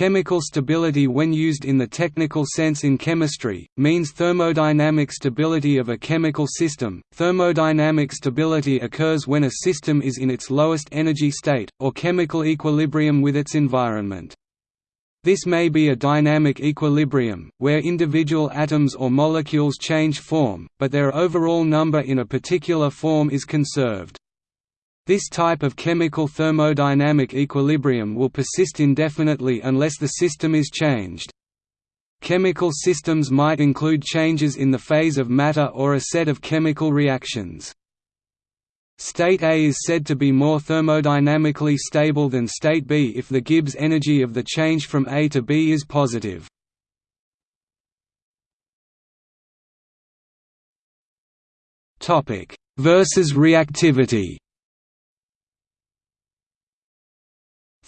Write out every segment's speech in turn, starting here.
Chemical stability when used in the technical sense in chemistry, means thermodynamic stability of a chemical system. Thermodynamic stability occurs when a system is in its lowest energy state, or chemical equilibrium with its environment. This may be a dynamic equilibrium, where individual atoms or molecules change form, but their overall number in a particular form is conserved. This type of chemical thermodynamic equilibrium will persist indefinitely unless the system is changed. Chemical systems might include changes in the phase of matter or a set of chemical reactions. State A is said to be more thermodynamically stable than state B if the Gibbs energy of the change from A to B is positive. Versus reactivity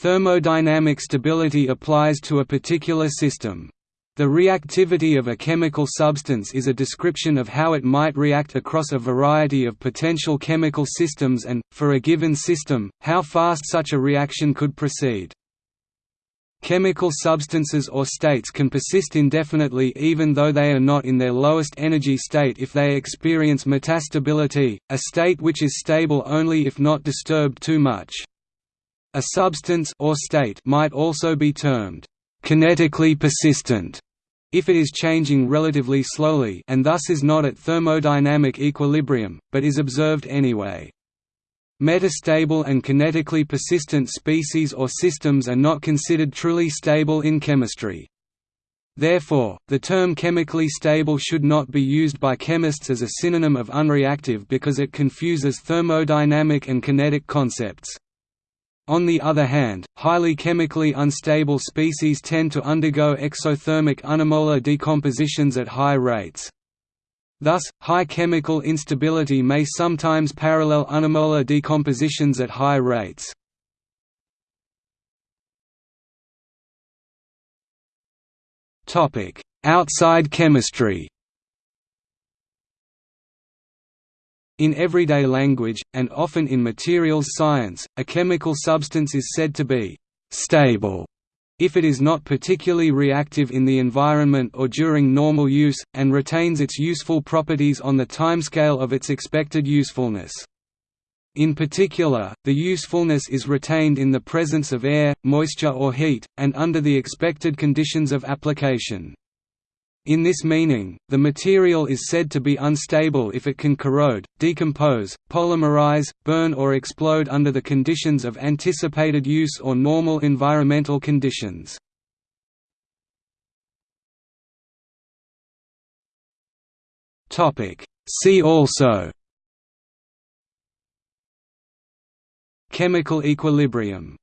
Thermodynamic stability applies to a particular system. The reactivity of a chemical substance is a description of how it might react across a variety of potential chemical systems and, for a given system, how fast such a reaction could proceed. Chemical substances or states can persist indefinitely even though they are not in their lowest energy state if they experience metastability, a state which is stable only if not disturbed too much. A substance or state might also be termed kinetically persistent if it is changing relatively slowly and thus is not at thermodynamic equilibrium, but is observed anyway. Metastable and kinetically persistent species or systems are not considered truly stable in chemistry. Therefore, the term chemically stable should not be used by chemists as a synonym of unreactive because it confuses thermodynamic and kinetic concepts. On the other hand, highly chemically unstable species tend to undergo exothermic unimolecular decompositions at high rates. Thus, high chemical instability may sometimes parallel unimolecular decompositions at high rates. Outside chemistry In everyday language, and often in materials science, a chemical substance is said to be «stable» if it is not particularly reactive in the environment or during normal use, and retains its useful properties on the timescale of its expected usefulness. In particular, the usefulness is retained in the presence of air, moisture or heat, and under the expected conditions of application. In this meaning, the material is said to be unstable if it can corrode, decompose, polymerize, burn or explode under the conditions of anticipated use or normal environmental conditions. See also Chemical equilibrium